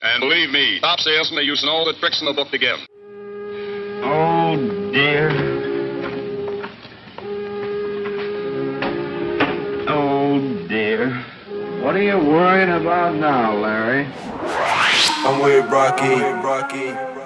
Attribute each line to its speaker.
Speaker 1: And believe me, Top salesmen are using all the tricks in the book to get 'em.
Speaker 2: Oh, dear. Oh, dear. What are you worrying about now, Larry?
Speaker 3: I'm with Rocky. Rocky.